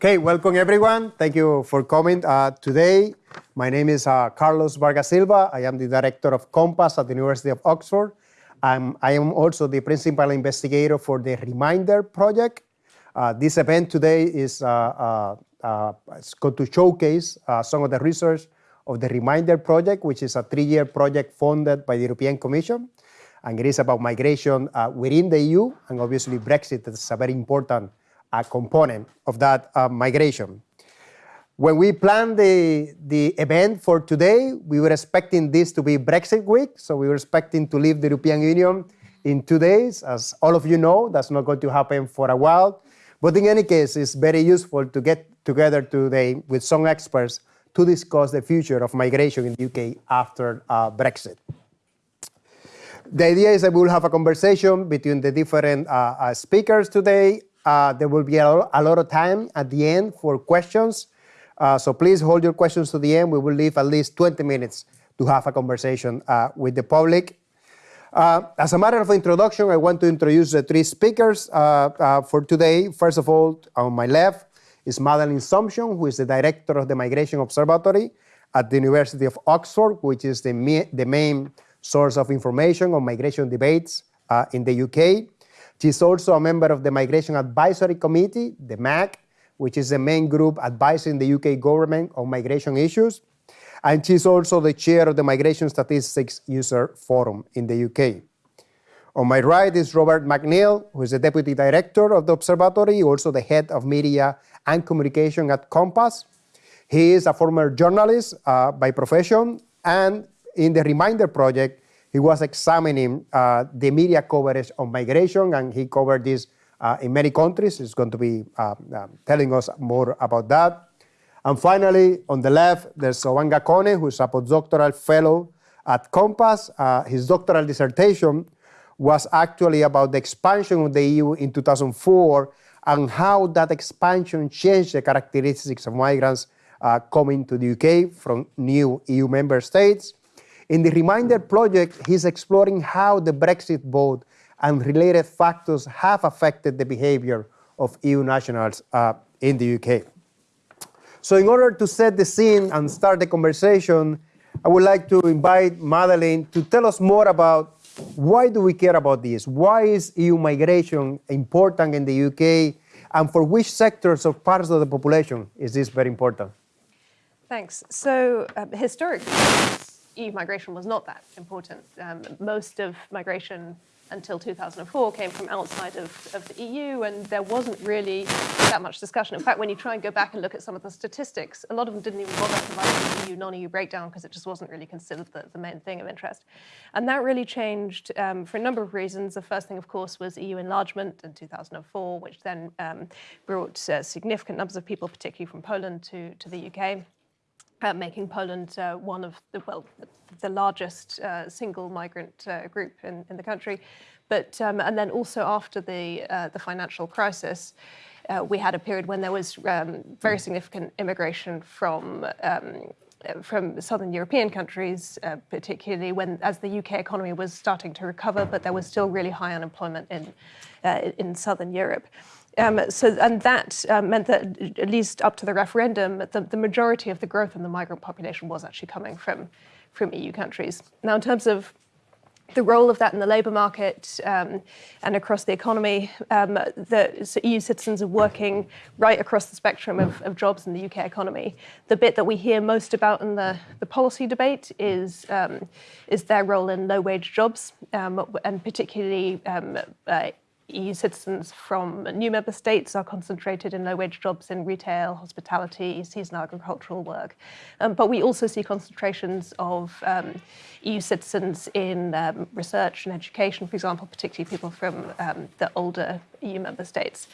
Okay, welcome everyone. Thank you for coming uh, today. My name is uh, Carlos Vargas Silva. I am the director of COMPAS at the University of Oxford. I'm, I am also the principal investigator for the Reminder project. Uh, this event today is uh, uh, uh, going to showcase some of the research of the Reminder project, which is a three-year project funded by the European Commission. And it is about migration within the EU, and obviously Brexit is a very important a component of that uh, migration. When we planned the, the event for today, we were expecting this to be Brexit week, so we were expecting to leave the European Union in two days. As all of you know, that's not going to happen for a while. But in any case, it's very useful to get together today with some experts to discuss the future of migration in the UK after uh, Brexit. The idea is that we'll have a conversation between the different uh, uh, speakers today uh, there will be a lot, a lot, of time at the end for questions. Uh, so please hold your questions to the end. We will leave at least 20 minutes to have a conversation uh, with the public. Uh, as a matter of introduction, I want to introduce the three speakers uh, uh, for today. First of all, on my left is Madeleine Sumption, who is the director of the Migration Observatory at the University of Oxford, which is the, the main source of information on migration debates in the UK. She's also a member of the Migration Advisory Committee, the MAC, which is the main group advising the UK government on migration issues. And she's also the chair of the Migration Statistics User Forum in the UK. On my right is Robert McNeil, who is the deputy director of the observatory, also the head of media and communication at COMPAS. He is a former journalist uh, by profession, and in the Reminder project, he was examining uh, the media coverage on migration, and he covered this uh, in many countries. He's going to be uh, telling us more about that. And finally, on the left, there's Zovanga Kone, who's a postdoctoral fellow at COMPAS. Uh, his doctoral dissertation was actually about the expansion of the EU in 2004 and how that expansion changed the characteristics of migrants uh, coming to the UK from new EU member states. In the Reminder project, he's exploring how the Brexit vote and related factors have affected the behavior of EU nationals uh, in the UK. So in order to set the scene and start the conversation, I would like to invite Madeleine to tell us more about why do we care about this? Why is EU migration important in the UK? And for which sectors or parts of the population is this very important? Thanks. So um, historically, EU migration was not that important. Um, most of migration until 2004 came from outside of, of the EU and there wasn't really that much discussion. In fact, when you try and go back and look at some of the statistics, a lot of them didn't even bother providing the EU, non-EU breakdown because it just wasn't really considered the, the, main thing of interest. And that really changed um, for a number of reasons. The first thing, of course, was EU enlargement in 2004, which then um, brought uh, significant numbers of people, particularly from Poland, to, to the UK uh, making Poland uh, one of the, well, the largest uh, single migrant uh, group in, in the country. But, um, and then also after the, uh, the financial crisis, uh, we had a period when there was um, very significant immigration from um, from southern European countries, uh, particularly when as the UK economy was starting to recover, but there was still really high unemployment in uh, in southern Europe. Um, so, and that uh, meant that at least up to the referendum, the, the, majority of the growth in the migrant population was actually coming from, from EU countries. Now, in terms of the role of that in the labour market um, and across the economy, um, the so EU citizens are working right across the spectrum of, of, jobs in the UK economy. The bit that we hear most about in the, the policy debate is, um, is their role in low-wage jobs, um, and particularly um, uh, EU citizens from new member states are concentrated in low-wage jobs in retail, hospitality, seasonal agricultural work. Um, but we also see concentrations of um, EU citizens in um, research and education, for example, particularly people from um, the older EU member states.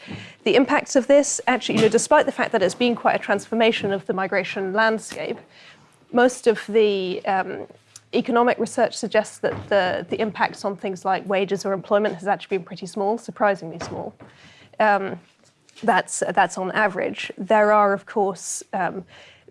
The impacts of this, actually, you know, despite the fact that it's been quite a transformation of the migration landscape, most of the um, economic research suggests that the, the impacts on things like wages or employment has actually been pretty small, surprisingly small. Um, that's, that's on average. There are, of course, um,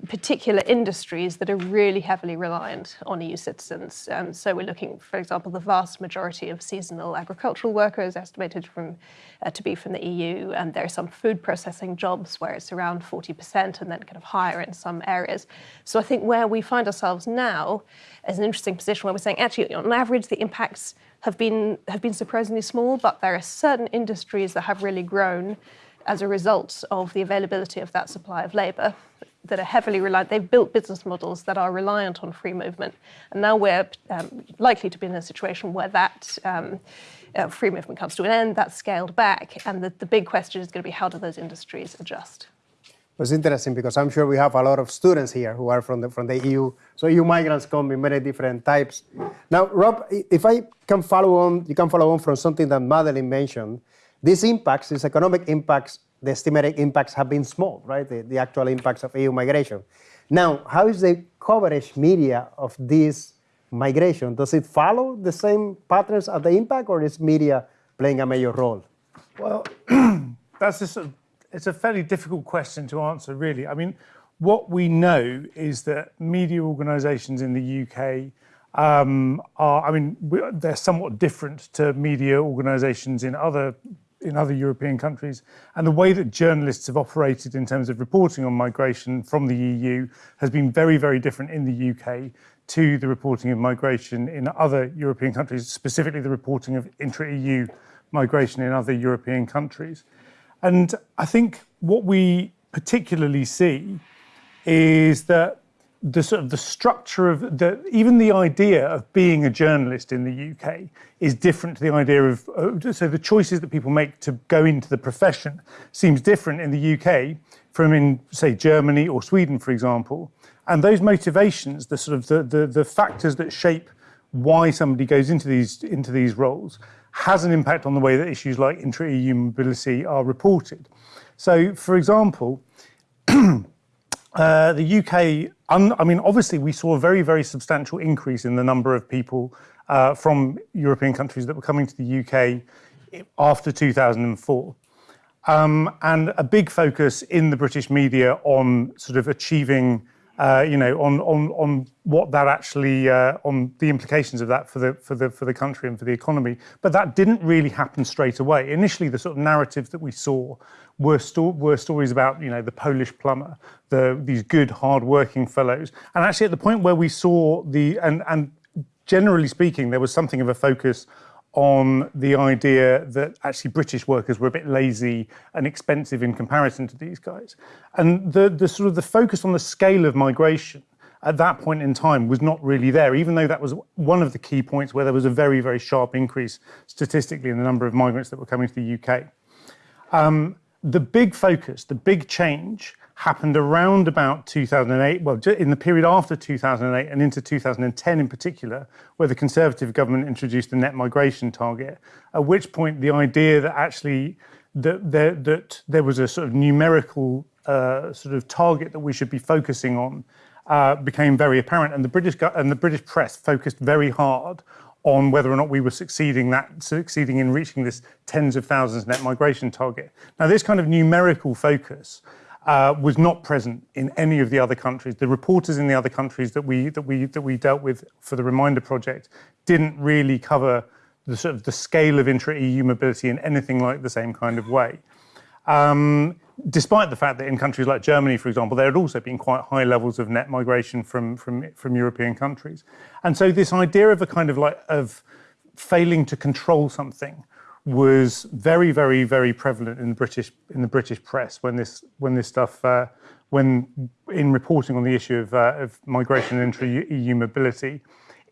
particular industries that are really heavily reliant on EU citizens. Um, so we're looking, for example, the vast majority of seasonal agricultural workers estimated from uh, to be from the EU, and there are some food processing jobs where it's around 40% and then kind of higher in some areas. So I think where we find ourselves now is an interesting position where we're saying actually on average the impacts have been have been surprisingly small, but there are certain industries that have really grown as a result of the availability of that supply of labour that are heavily reliant, they've built business models that are reliant on free movement. And now we're um, likely to be in a situation where that um, uh, free movement comes to an end, that's scaled back. And the, the big question is going to be how do those industries adjust? It's interesting because I'm sure we have a lot of students here who are from the, from the EU. So EU migrants come in many different types. Now, Rob, if I can follow on, you can follow on from something that Madeleine mentioned. These impacts, these economic impacts, the estimated impacts have been small, right? The, the actual impacts of EU migration. Now, how is the coverage media of this migration? Does it follow the same patterns of the impact, or is media playing a major role? Well, that's a it's a fairly difficult question to answer, really. I mean, what we know is that media organisations in the UK um, are, I mean, they're somewhat different to media organisations in other in other European countries. And the way that journalists have operated in terms of reporting on migration from the EU has been very, very different in the UK to the reporting of migration in other European countries, specifically the reporting of intra-EU migration in other European countries. And I think what we particularly see is that the sort of the structure of the even the idea of being a journalist in the UK is different to the idea of uh, so the choices that people make to go into the profession seems different in the UK from in say Germany or Sweden for example. And those motivations the sort of the the, the factors that shape why somebody goes into these into these roles has an impact on the way that issues like intra-EU mobility are reported. So for example Uh, the UK, I mean, obviously we saw a very, very substantial increase in the number of people uh, from European countries that were coming to the UK after 2004. Um, and a big focus in the British media on sort of achieving uh, you know, on on on what that actually uh, on the implications of that for the for the for the country and for the economy. But that didn't really happen straight away. Initially, the sort of narratives that we saw were sto- were stories about you know the Polish plumber, the these good hard-working fellows, and actually at the point where we saw the and and generally speaking, there was something of a focus on the idea that actually British workers were a bit lazy and expensive in comparison to these guys. And the, the sort of the focus on the scale of migration at that point in time was not really there, even though that was one of the key points where there was a very, very sharp increase statistically in the number of migrants that were coming to the UK. Um, the big focus, the big change happened around about 2008, well, in the period after 2008 and into 2010 in particular, where the Conservative government introduced the net migration target, at which point the idea that actually that there, that there was a sort of numerical uh, sort of target that we should be focusing on uh, became very apparent, and the British and the British press focused very hard on whether or not we were succeeding that succeeding in reaching this tens of thousands net migration target. Now, this kind of numerical focus uh, was not present in any of the other countries. The reporters in the other countries that we that we that we dealt with for the Reminder project didn't really cover the sort of the scale of intra-EU mobility in anything like the same kind of way. Um, despite the fact that in countries like Germany, for example, there had also been quite high levels of net migration from from from European countries, and so this idea of a kind of like of failing to control something was very, very, very prevalent in the British in the British press when this when this stuff uh, when in reporting on the issue of, uh, of migration and intra-EU mobility,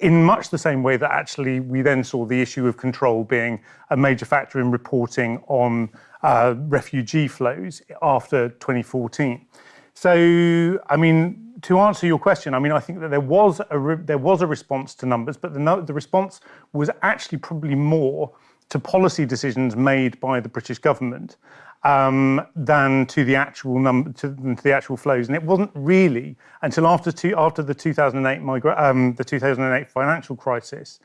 in much the same way that actually we then saw the issue of control being a major factor in reporting on uh, refugee flows after 2014. So, I mean, to answer your question, I mean, I think that there was a there was a response to numbers, but the the response was actually probably more to policy decisions made by the British government um, than to the actual number to, to, the actual flows. And it wasn't really until after two, after the 2008 migra- um, the 2008 financial crisis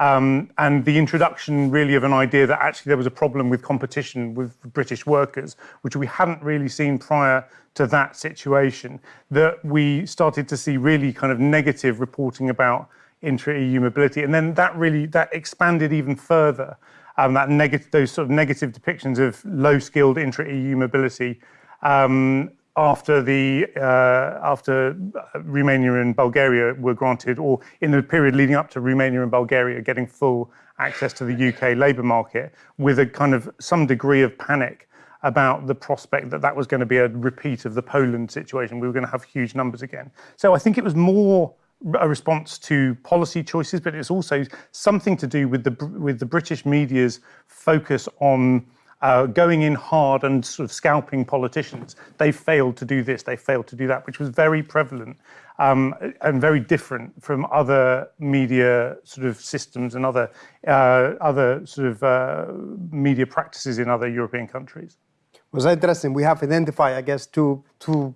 Um, and the introduction really of an idea that actually there was a problem with competition with British workers, which we hadn't really seen prior to that situation, that we started to see really kind of negative reporting about intra-EU mobility. And then that really, that expanded even further, um, that negative, those sort of negative depictions of low-skilled intra-EU mobility um, after the uh, after Romania and Bulgaria were granted, or in the period leading up to Romania and Bulgaria getting full access to the UK labour market, with a kind of some degree of panic about the prospect that that was going to be a repeat of the Poland situation. We were going to have huge numbers again. So I think it was more a response to policy choices, but it's also something to do with the with the British media's focus on uh, going in hard and sort of scalping politicians. They failed to do this, they failed to do that, which was very prevalent um, and very different from other media sort of systems and other, uh, other sort of uh, media practices in other European countries. Was interesting. We have identified, I guess, two, two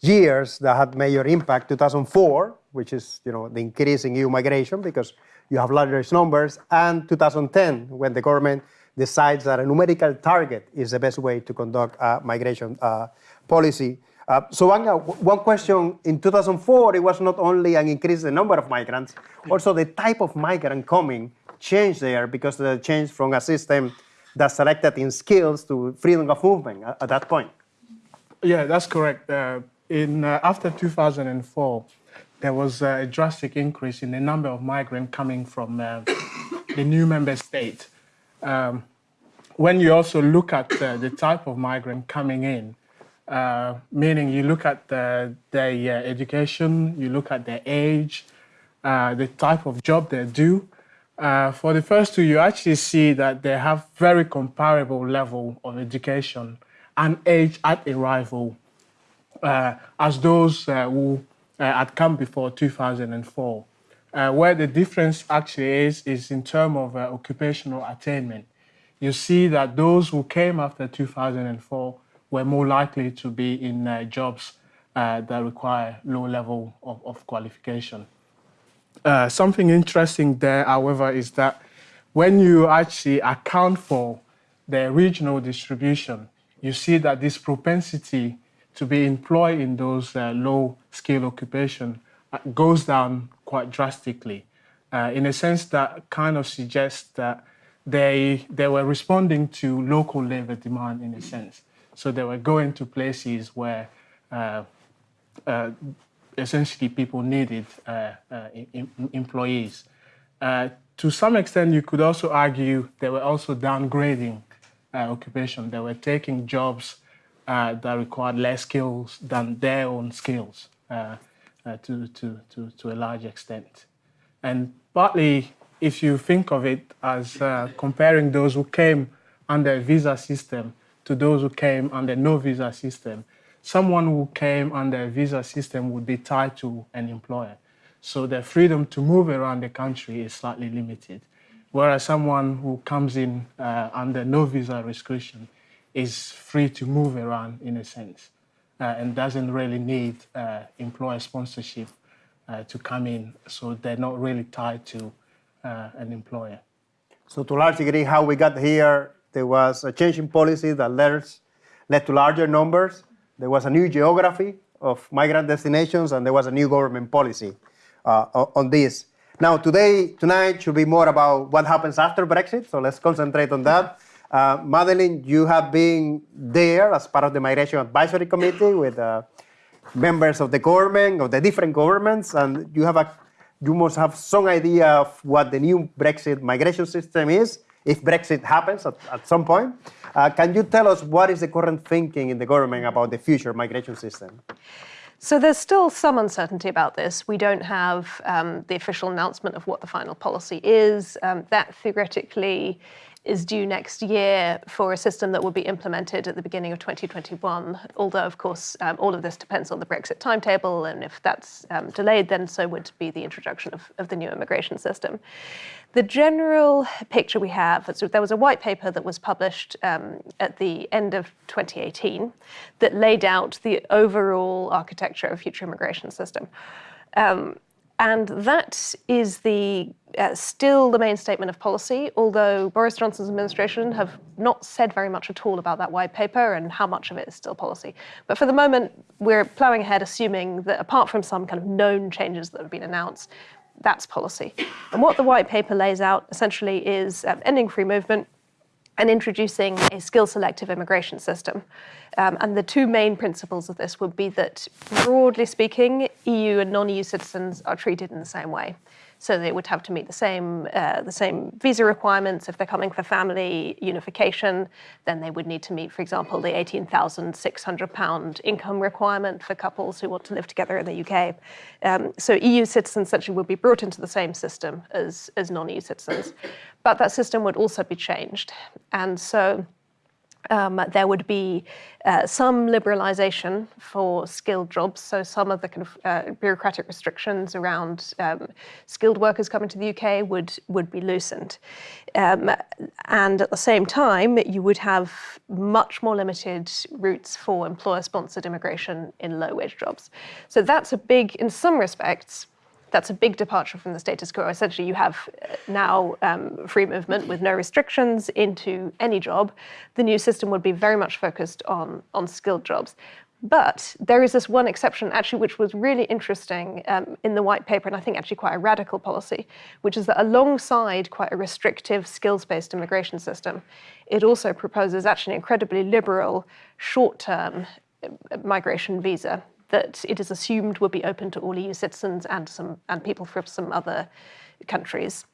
years that had major impact. 2004, which is you know the increase in EU migration because you have larger numbers, and 2010, when the government decides that a numerical target is the best way to conduct a migration uh, policy. Uh, so one, uh, one question, in 2004, it was not only an increase in the number of migrants, also the type of migrant coming changed there because the change from a system that selected in skills to freedom of movement at, at that point. Yeah, that's correct. Uh, in uh, After 2004, there was a drastic increase in the number of migrants coming from uh, the new member state. Um, when you also look at uh, the type of migrant coming in, uh, meaning you look at the, their uh, education, you look at their age, uh, the type of job they do. Uh, for the first two, you actually see that they have very comparable level of education and age at arrival uh, as those who had come before 2004. where the difference actually is, is in terms of occupational attainment you see that those who came after 2004 were more likely to be in uh, jobs uh, that require low level of, of qualification. Uh, something interesting there, however, is that when you actually account for the regional distribution, you see that this propensity to be employed in those uh, low skill occupation uh, goes down quite drastically. Uh, in a sense that kind of suggests that they, they were responding to local labor demand in a sense. So they were going to places where uh, uh, essentially people needed uh, uh employees. To some extent, you could also argue they were also downgrading occupation. They were taking jobs that required less skills than their own skills to, to, to, to a large extent. And partly if you think of it as uh, comparing those who came under a visa system to those who came under no visa system, someone who came under a visa system would be tied to an employer. So their freedom to move around the country is slightly limited. Whereas someone who comes in uh, under no visa restriction is free to move around in a sense uh, and doesn't really need uh, employer sponsorship uh, to come in. So they're not really tied to uh, an employer. So to a large degree, how we got here, there was a change in policy that led, to larger numbers. There was a new geography of migrant destinations, and there was a new government policy uh, on this. Now, today, tonight should be more about what happens after Brexit, so let's concentrate on that. Uh, Madeleine, you have been there as part of the Migration Advisory Committee with uh, members of the government, of the different governments, and you have a you must have some idea of what the new Brexit migration system is, if Brexit happens at, at some point. Uh, can you tell us what is the current thinking in the government about the future migration system? So there's still some uncertainty about this. We don't have um, the official announcement of what the final policy is. Um, that theoretically is due next year for a system that will be implemented at the beginning of 2021. Although, of course, um, all of this depends on the Brexit timetable, and if that's um, delayed, then so would be the introduction of, of, the new immigration system. The general picture we have, so there was a white paper that was published um, at the end of 2018 that laid out the overall architecture of future immigration system. Um, And that is the uh, still the main statement of policy, although Boris Johnson's administration have not said very much at all about that white paper and how much of it is still policy. But for the moment, we're ploughing ahead, assuming that apart from some kind of known changes that have been announced, that's policy. And what the white paper lays out essentially is ending free movement, and introducing a skill selective immigration system. Um, and the two main principles of this would be that, broadly speaking, EU and non EU citizens are treated in the same way. So they would have to meet the same uh, the same visa requirements if they're coming for family unification. Then they would need to meet, for example, the eighteen thousand six hundred pound income requirement for couples who want to live together in the UK. Um, so EU citizens essentially would be brought into the same system as as non-EU citizens, but that system would also be changed, and so um, there would be uh, some liberalisation for skilled jobs. So some of the kind of uh, bureaucratic restrictions around um, skilled workers coming to the UK would would be loosened, um, and at the same time you would have much more limited routes for employer-sponsored immigration in low-wage jobs. So that's a big, in some respects that's a big departure from the status quo. Essentially, you have uh, now um, free movement with no restrictions into any job. The new system would be very much focused on, on skilled jobs. But there is this one exception, actually, which was really interesting um, in the white paper, and I think actually quite a radical policy, which is that alongside quite a restrictive skills based immigration system, it also proposes actually an incredibly liberal short term uh, migration visa that it is assumed would be open to all EU citizens and some and people from some other countries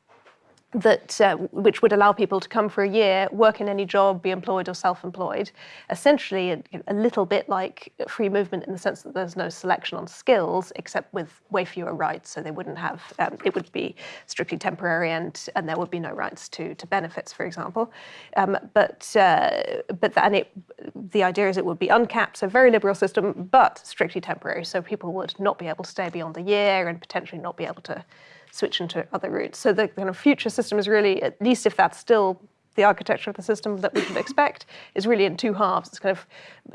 that uh, which would allow people to come for a year, work in any job, be employed or self-employed. Essentially, a, a, little bit like free movement in the sense that there's no selection on skills, except with way fewer rights. So they wouldn't have. Um, it would be strictly temporary, and and there would be no rights to to benefits, for example. Um, but uh, but and it the idea is it would be uncapped, so very liberal system, but strictly temporary. So people would not be able to stay beyond the year and potentially not be able to switch into other routes. So the kind of future system is really, at least if that's still the architecture of the system that we should expect, is really in two halves. It's kind of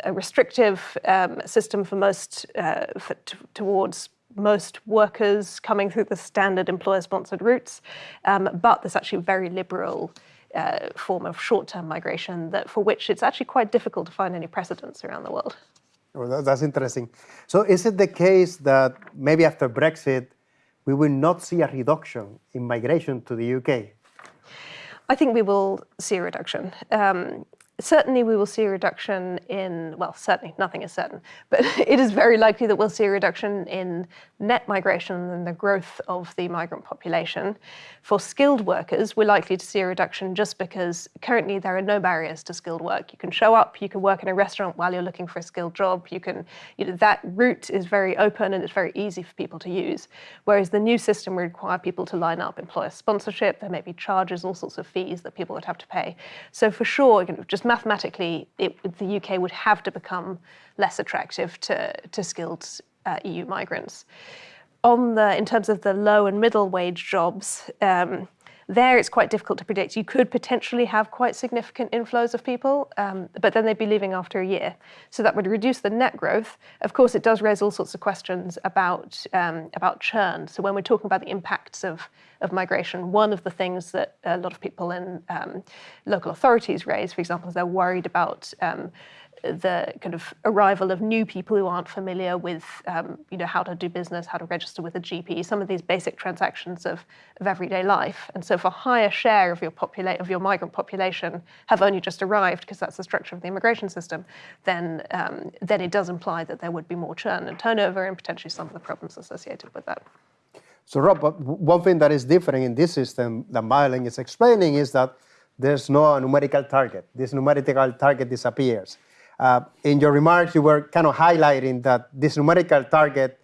a restrictive um, system for most uh, for towards most workers coming through the standard employer-sponsored routes, um, but there's actually a very liberal uh, form of short-term migration that for which it's actually quite difficult to find any precedents around the world. Well, that's interesting. So is it the case that maybe after Brexit, we will not see a reduction in migration to the UK? I think we will see a reduction. Um, certainly we will see a reduction in, well, certainly nothing is certain, but it is very likely that we'll see a reduction in net migration and the growth of the migrant population. For skilled workers, we're likely to see a reduction just because currently there are no barriers to skilled work. You can show up, you can work in a restaurant while you're looking for a skilled job. You can, you know, that route is very open and it's very easy for people to use. Whereas the new system would require people to line up employer sponsorship, there may be charges, all sorts of fees that people would have to pay. So for sure, you know, just mathematically, it, the UK would have to become less attractive to, to skilled uh, EU migrants. On the, in terms of the low and middle wage jobs, um, there it's quite difficult to predict. You could potentially have quite significant inflows of people, um, but then they'd be leaving after a year. So that would reduce the net growth. Of course, it does raise all sorts of questions about, um, about churn. So when we're talking about the impacts of, of migration, one of the things that a lot of people in um, local authorities raise, for example, is they're worried about um, the kind of arrival of new people who aren't familiar with, um, you know, how to do business, how to register with a GP, some of these basic transactions of, of everyday life. And so, if a higher share of your popula- of your migrant population have only just arrived, because that's the structure of the immigration system, then um, then it does imply that there would be more churn and turnover, and potentially some of the problems associated with that. So, Rob, one thing that is different in this system that Madeleine is explaining is that there's no numerical target. This numerical target disappears. Uh, in your remarks, you were kind of highlighting that this numerical target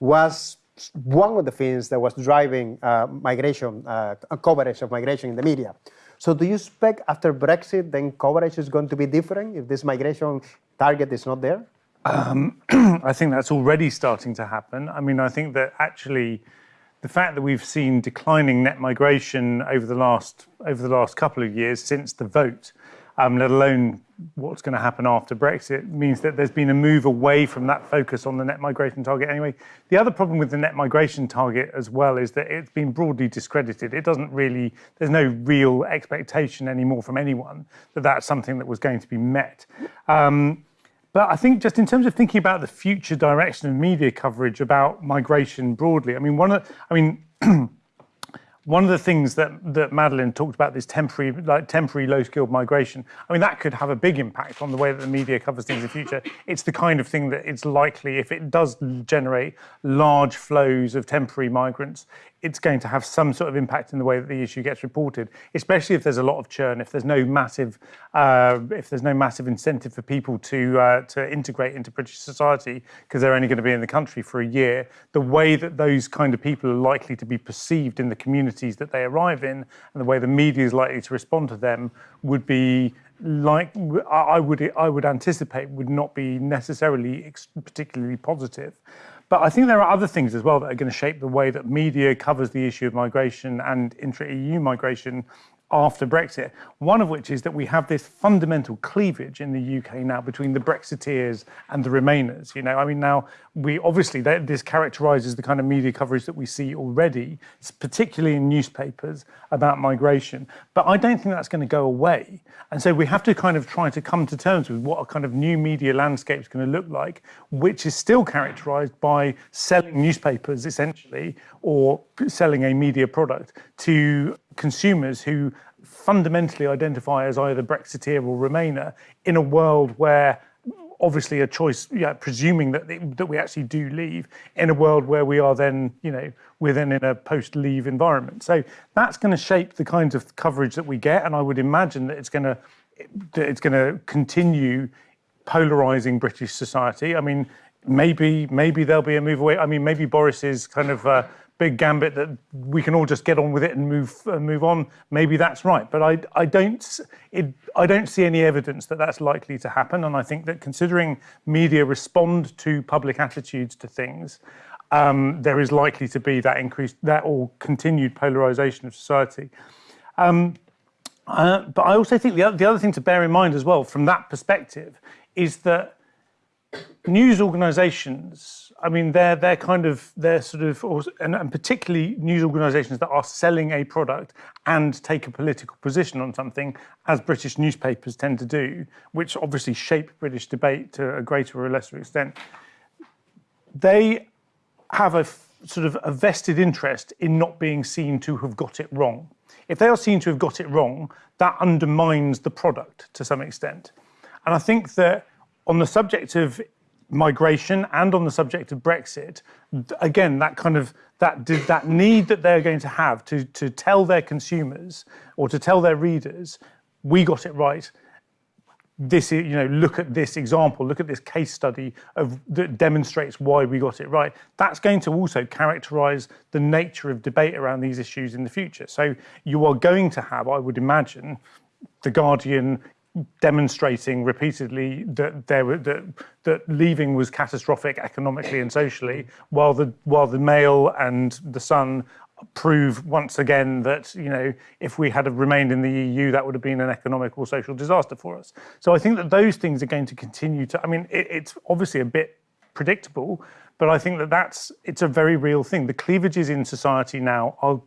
was one of the things that was driving uh, migration, uh, coverage of migration in the media. So do you expect after Brexit, then coverage is going to be different if this migration target is not there? Um, I think that's already starting to happen. I mean, I think that actually the fact that we've seen declining net migration over the last over the last couple of years since the vote um, let alone what's going to happen after Brexit, means that there's been a move away from that focus on the net migration target anyway. The other problem with the net migration target as well is that it's been broadly discredited. It doesn't really, there's no real expectation anymore from anyone that that's something that was going to be met. Um, but I think just in terms of thinking about the future direction of media coverage about migration broadly, I mean, one of, I mean, one of the things that, that Madeleine talked about, this temporary, like temporary low-skilled migration, I mean, that could have a big impact on the way that the media covers things in the future. It's the kind of thing that it's likely, if it does generate large flows of temporary migrants, it's going to have some sort of impact in the way that the issue gets reported, especially if there's a lot of churn, if there's no massive, uh, if there's no massive incentive for people to uh, to integrate into British society because they're only going to be in the country for a year. The way that those kind of people are likely to be perceived in the communities that they arrive in, and the way the media is likely to respond to them, would be like I would I would anticipate would not be necessarily particularly positive. But I think there are other things as well that are going to shape the way that media covers the issue of migration and intra-EU migration after Brexit. One of which is that we have this fundamental cleavage in the UK now between the Brexiteers and the Remainers. You know, I mean, now we obviously this characterises the kind of media coverage that we see already, particularly in newspapers about migration. But I don't think that's going to go away. And so we have to kind of try to come to terms with what a kind of new media landscape is going to look like, which is still characterised by selling newspapers essentially or selling a media product to consumers who fundamentally identify as either Brexiteer or Remainer in a world where obviously a choice, yeah, presuming that that we actually do leave in a world where we are then, you know, we're then in a post-leave environment. So that's going to shape the kinds of coverage that we get, and I would imagine that it's going to that it's going to continue polarizing British society. I mean, maybe maybe there'll be a move away. I mean, maybe Boris's kind of uh, big gambit that we can all just get on with it and move uh, move on. Maybe that's right, but I I don't it, I don't see any evidence that that's likely to happen. And I think that considering media respond to public attitudes to things, um, there is likely to be that increased that or continued polarization of society. Um, uh, but I also think the the other thing to bear in mind as well from that perspective is that news organizations, I mean, they're, they're kind of, they're sort of, and, and, particularly news organizations that are selling a product and take a political position on something, as British newspapers tend to do, which obviously shape British debate to a greater or lesser extent. They have a sort of a vested interest in not being seen to have got it wrong. If they are seen to have got it wrong, that undermines the product to some extent. And I think that on the subject of migration and on the subject of Brexit, again, that kind of that that need that they're going to have to to tell their consumers or to tell their readers, we got it right. This is, you know, look at this example, look at this case study of that demonstrates why we got it right. That's going to also characterize the nature of debate around these issues in the future. So you are going to have, I would imagine, the Guardian demonstrating repeatedly that there were that, that leaving was catastrophic economically and socially, while the while the Mail and the Sun prove once again that you know if we had remained in the EU, that would have been an economic or social disaster for us. So I think that those things are going to continue to. I mean, it, it's obviously a bit predictable, but I think that that's it's a very real thing. The cleavages in society now are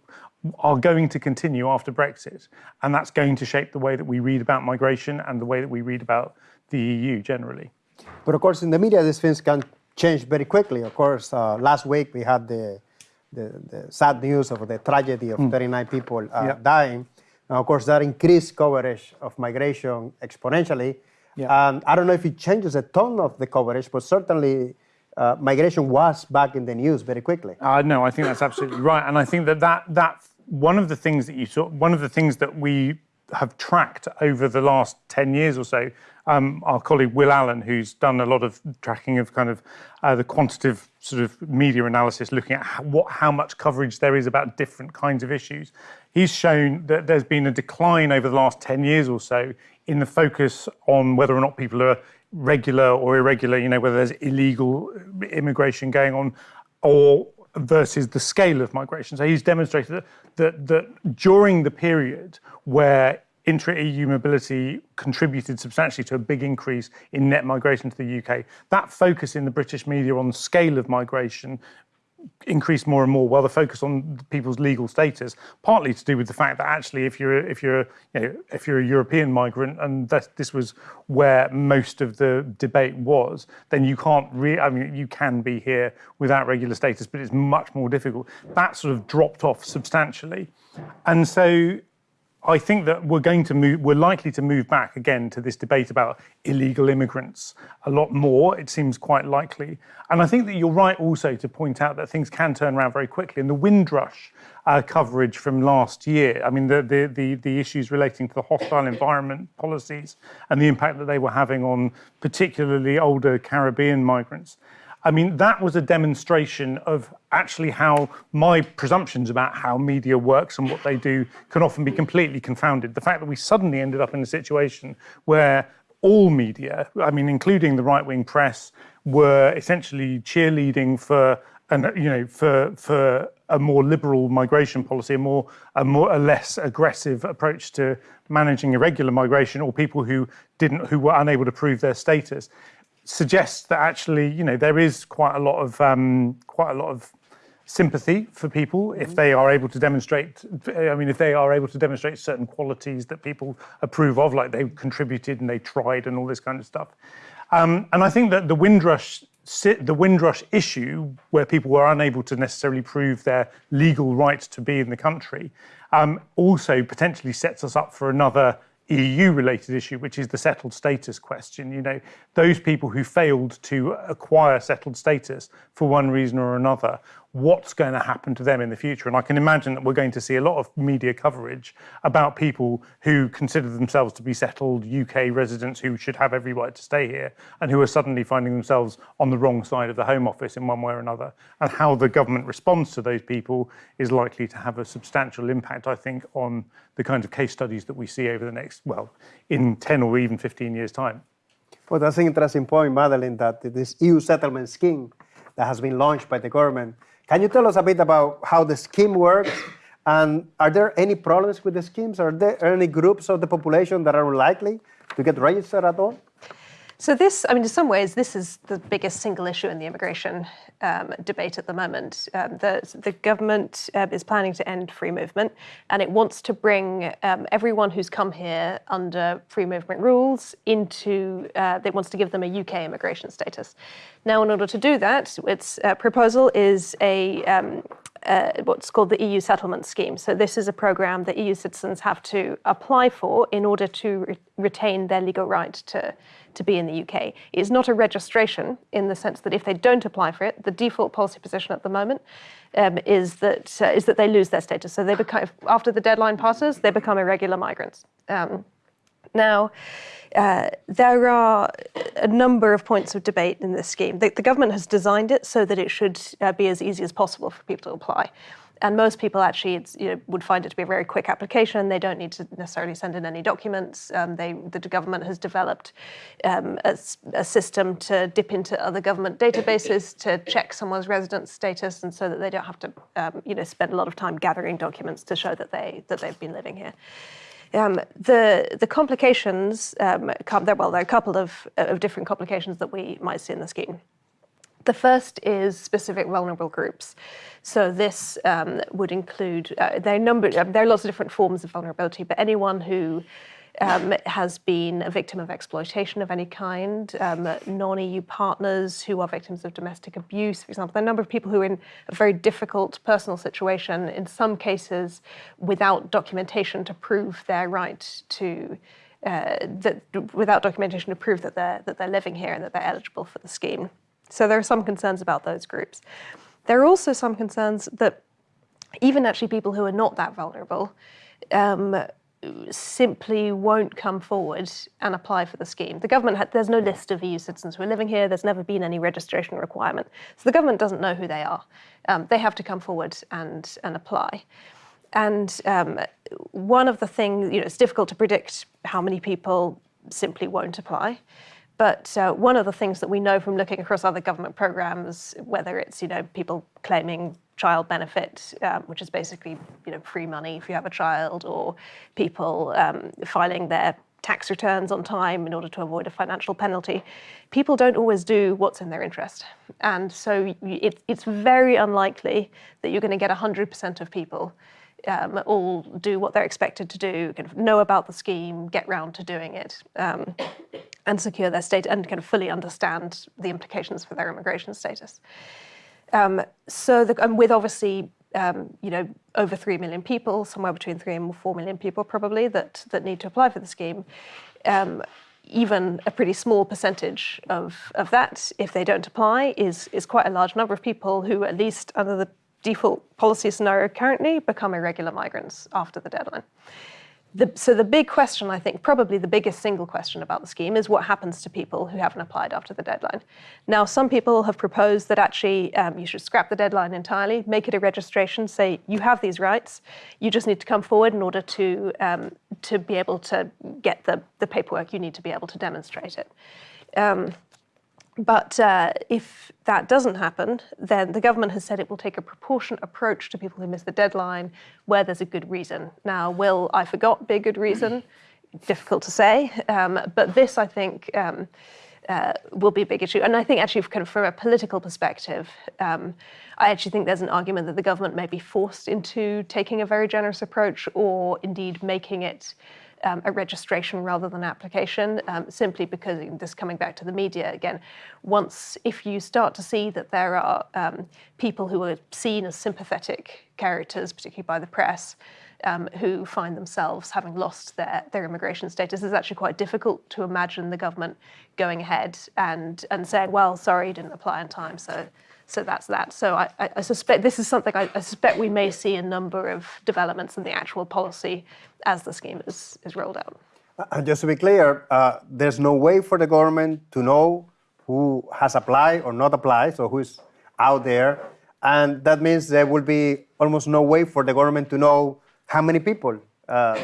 are going to continue after Brexit. And that's going to shape the way that we read about migration and the way that we read about the EU generally. But of course, in the media, these things can change very quickly. Of course, uh, last week we had the, the, the, sad news of the tragedy of mm. 39 people uh, yep. dying. Now, of course, that increased coverage of migration exponentially. Yep. And I don't know if it changes the tone of the coverage, but certainly uh, migration was back in the news very quickly. Uh, no, I think that's absolutely right, and I think that that that one of the things that you saw, one of the things that we have tracked over the last 10 years or so, um, our colleague Will Allen, who's done a lot of tracking of kind of uh, the quantitative sort of media analysis, looking at what, how much coverage there is about different kinds of issues. He's shown that there's been a decline over the last 10 years or so in the focus on whether or not people are regular or irregular, you know, whether there's illegal uh, immigration going on or versus the scale of migration. So he's demonstrated that, that, that during the period where intra-EU mobility contributed substantially to a big increase in net migration to the UK. That focus in the British media on the scale of migration increased more and more while the focus on people's legal status partly to do with the fact that actually if you're if you're you know if you're a European migrant and that this was where most of the debate was then you can't really I mean you can be here without regular status but it's much more difficult. That sort of dropped off substantially. And so I think that we're going to move, we're likely to move back again to this debate about illegal immigrants a lot more. It seems quite likely. And I think that you're right also to point out that things can turn around very quickly. And the Windrush uh, coverage from last year, I mean, the, the, the, the issues relating to the hostile environment policies and the impact that they were having on particularly older Caribbean migrants. I mean, that was a demonstration of actually how my presumptions about how media works and what they do can often be completely confounded. The fact that we suddenly ended up in a situation where all media, I mean, including the right-wing press, were essentially cheerleading for and you know for for a more liberal migration policy, a more a more a less aggressive approach to managing irregular migration, or people who didn't who were unable to prove their status suggests that actually, you know, there is quite a lot of um, quite a lot of sympathy for people if they are able to demonstrate. I mean, if they are able to demonstrate certain qualities that people approve of, like they contributed and they tried and all this kind of stuff. Um, and I think that the Windrush the Windrush issue, where people were unable to necessarily prove their legal right to be in the country, um, also potentially sets us up for another EU-related issue, which is the settled status question. You know, those people who failed to acquire settled status for one reason or another what's going to happen to them in the future. And I can imagine that we're going to see a lot of media coverage about people who consider themselves to be settled UK residents who should have every right to stay here and who are suddenly finding themselves on the wrong side of the Home Office in one way or another. And how the government responds to those people is likely to have a substantial impact, I think, on the kind of case studies that we see over the next, well, in 10 or even 15 years' time. Well, that's an interesting point, Madeleine, that this EU settlement scheme that has been launched by the government can you tell us a bit about how the scheme works? And are there any problems with the schemes? Are there any groups of the population that are unlikely to get registered at all? So this, I mean, in some ways, this is the biggest single issue in the immigration um, debate at the moment. Um, the, the government uh, is planning to end free movement, and it wants to bring um, everyone who's come here under free movement rules into, uh, it wants to give them a UK immigration status. Now, in order to do that, its uh, proposal is a um, uh, what's called the EU settlement scheme. So this is a program that EU citizens have to apply for in order to re retain their legal right to, to be in the UK. It's not a registration in the sense that if they don't apply for it, the default policy position at the moment um, is that uh, is that they lose their status. So they become after the deadline passes, they become irregular migrants. Um, now, uh, there are a number of points of debate in this scheme. The, the government has designed it so that it should uh, be as easy as possible for people to apply. And most people actually you know, would find it to be a very quick application. They don't need to necessarily send in any documents. Um, they, the government has developed um, a, a, system to dip into other government databases to check someone's residence status, and so that they don't have to um, you know, spend a lot of time gathering documents to show that they that they've been living here. Um, the the complications um, come there. Well, there are a couple of, of different complications that we might see in the scheme. The first is specific vulnerable groups. So this um, would include uh, there are number uh, there are lots of different forms of vulnerability, but anyone who um, has been a victim of exploitation of any kind, um, non-EU partners who are victims of domestic abuse, for example. There are a number of people who are in a very difficult personal situation, in some cases without documentation to prove their right to, uh, that, without documentation to prove that they're, that they're living here and that they're eligible for the scheme. So there are some concerns about those groups. There are also some concerns that even actually people who are not that vulnerable um, simply won't come forward and apply for the scheme. The government, there's no list of EU citizens who are living here. There's never been any registration requirement. So the government doesn't know who they are. Um, they have to come forward and, and apply. And um, one of the things, you know, it's difficult to predict how many people simply won't apply. But uh, one of the things that we know from looking across other government programs, whether it's you know people claiming child benefit, um, which is basically you know free money if you have a child, or people um, filing their tax returns on time in order to avoid a financial penalty. People don't always do what's in their interest. And so it, it's very unlikely that you're going to get 100% of people um, all do what they're expected to do, kind of know about the scheme, get round to doing it, um, and secure their state and kind of fully understand the implications for their immigration status. Um, so, the, and with obviously, um, you know, over three million people, somewhere between three and four million people probably that that need to apply for the scheme. Um, even a pretty small percentage of, of that, if they don't apply, is is quite a large number of people who, at least under the default policy scenario currently, become irregular migrants after the deadline. The, so the big question, I think, probably the biggest single question about the scheme is what happens to people who haven't applied after the deadline. Now, some people have proposed that actually um, you should scrap the deadline entirely, make it a registration, say you have these rights, you just need to come forward in order to um, to be able to get the, the paperwork you need to be able to demonstrate it. Um, but uh, if that doesn't happen, then the government has said it will take a proportionate approach to people who miss the deadline where there's a good reason. Now, will I forgot be a good reason? Difficult to say. Um, but this, I think, um, uh, will be a big issue. And I think actually kind of from a political perspective, um, I actually think there's an argument that the government may be forced into taking a very generous approach or indeed making it um, a registration rather than application, um, simply because this coming back to the media again, once if you start to see that there are um, people who are seen as sympathetic characters, particularly by the press, um, who find themselves having lost their, their immigration status, it's actually quite difficult to imagine the government going ahead and, and saying, well, sorry, you didn't apply in time, so so that's that. So I, I suspect this is something I, I, suspect we may see a number of developments in the actual policy as the scheme is, is rolled out. Uh, just to be clear, uh, there's no way for the government to know who has applied or not applied, so who's out there. And that means there will be almost no way for the government to know how many people uh,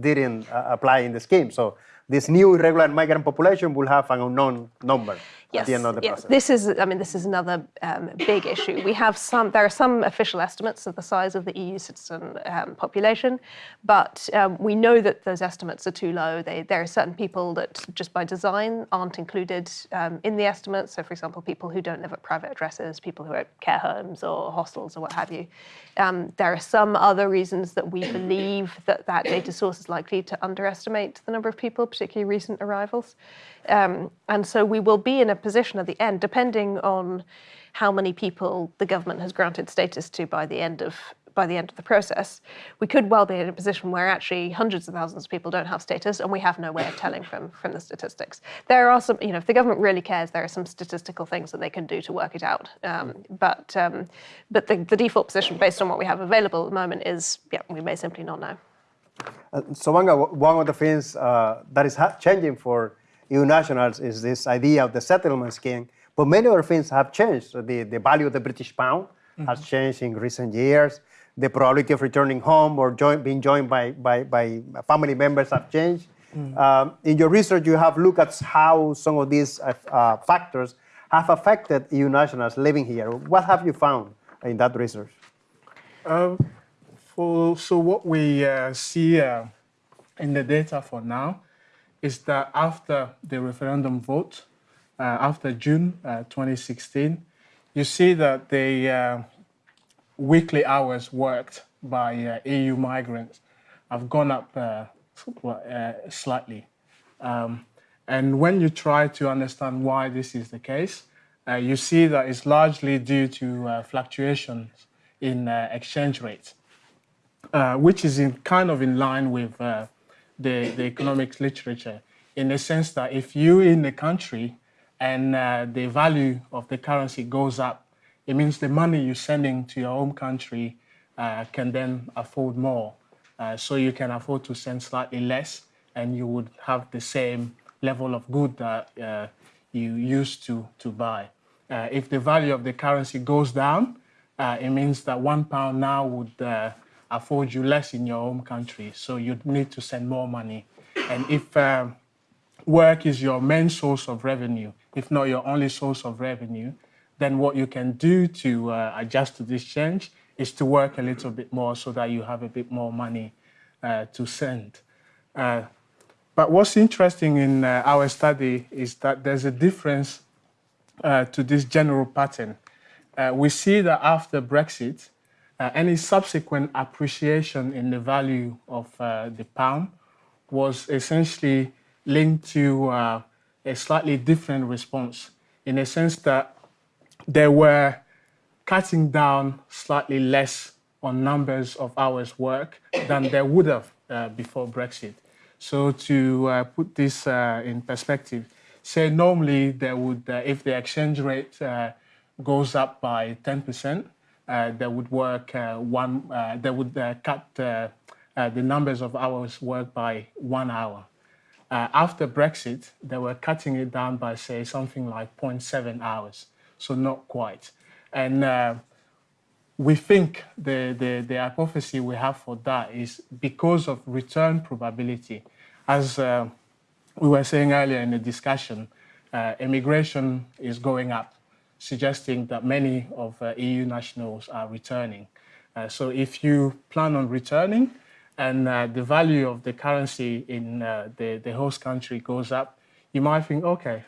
didn't uh, apply in the scheme. So this new irregular migrant population will have an unknown number yes, at the end of the yes. process. This is, I mean, this is another um, big issue. We have some, there are some official estimates of the size of the EU citizen um, population, but um, we know that those estimates are too low. They, there are certain people that just by design aren't included um, in the estimates. So for example, people who don't live at private addresses, people who are at care homes or hostels or what have you. Um, there are some other reasons that we believe that that data source is likely to underestimate the number of people, particularly recent arrivals. Um, and so we will be in a position at the end, depending on how many people the government has granted status to by the end of by the end of the process, we could well be in a position where actually hundreds of thousands of people don't have status and we have no way of telling from, from the statistics. There are some, you know, if the government really cares, there are some statistical things that they can do to work it out. Um, but um, but the, the, default position based on what we have available at the moment is, yeah, we may simply not know. Uh, so one of the things uh, that is changing for EU nationals is this idea of the settlement scheme. But many other things have changed. So the, the value of the British pound mm -hmm. has changed in recent years. The probability of returning home or join, being joined by, by, by family members have changed. Mm. Um, in your research, you have looked at how some of these uh, uh, factors have affected EU nationals living here. What have you found in that research? Uh, for, so what we uh, see uh, in the data for now is that after the referendum vote, uh, after June uh, 2016, you see that the uh, weekly hours worked by uh, EU migrants have gone up uh, uh, slightly. Um, and when you try to understand why this is the case, you see that it's largely due to fluctuations in exchange rates, which is in kind of in line with the, the economics literature in the sense that if you in the country and uh, the value of the currency goes up, it means the money you're sending to your home country uh, can then afford more. Uh, so you can afford to send slightly less and you would have the same level of good that uh, you used to, to buy. Uh, if the value of the currency goes down, uh, it means that one pound now would afford you less in your home country, so you'd need to send more money. And if um, work is your main source of revenue, if not your only source of revenue, then what you can do to uh, adjust to this change is to work a little bit more so that you have a bit more money uh, to send. Uh, but what's interesting in uh, our study is that there's a difference uh, to this general pattern. Uh, we see that after Brexit, uh, any subsequent appreciation in the value of the pound was essentially linked to a slightly different response in a sense that they were cutting down slightly less on numbers of hours work than they would have uh, before Brexit. So to uh, put this uh, in perspective, say normally they would, uh, if the exchange rate uh, goes up by 10%, uh, they would work uh, one, uh, they would uh, cut the numbers of hours worked by one hour. after Brexit, they were cutting it down by say something like 0.7 hours, so not quite. And we think the, the, the hypothesis we have for that is because of return probability. As uh, we were saying earlier in the discussion, uh, immigration is going up, suggesting that many of uh, EU nationals are returning. Uh, so if you plan on returning and uh, the value of the currency in uh, the, the host country goes up, you might think, okay,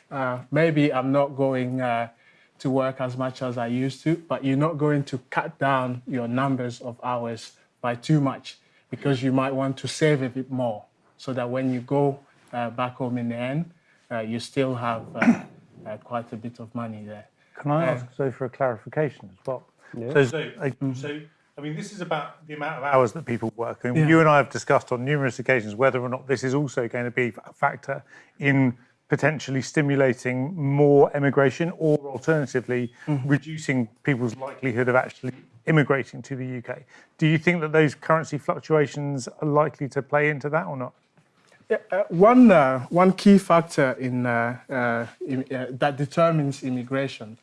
maybe I'm not going to work as much as I used to, but you're not going to cut down your numbers of hours by too much because you might want to save a bit more so that when you go uh, back home in the end, uh, you still have uh, uh quite a bit of money there. Can I ask so for a clarification as well? Yeah. So, so, I, so, I mean, this is about the amount of hours that people work. And yeah. you and I have discussed on numerous occasions whether or not this is also going to be a factor in potentially stimulating more emigration or alternatively mm-hmm. reducing people's likelihood of actually immigrating to the UK. Do you think that those currency fluctuations are likely to play into that or not? Yeah, uh, one, uh, one key factor in, uh, uh in uh, that determines immigration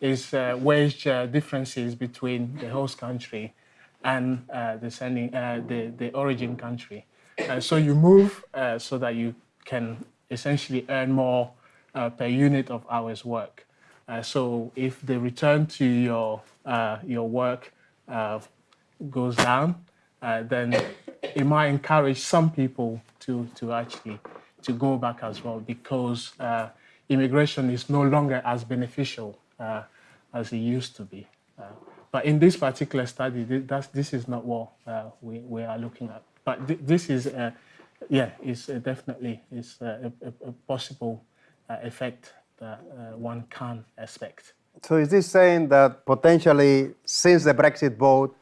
is uh, wage differences between the host country and the, sending, the, the origin country. so you move so that you can essentially earn more uh, per unit of hours work. Uh, so if the return to your, uh, your work uh, goes down, uh, then it might encourage some people to, to actually to go back as well because uh, immigration is no longer as beneficial as it used to be. but in this particular study, this is not what we, we are looking at. But th this is yeah, it's uh, definitely is uh, a, a, possible uh, effect that one can expect. So is this saying that potentially since the Brexit vote,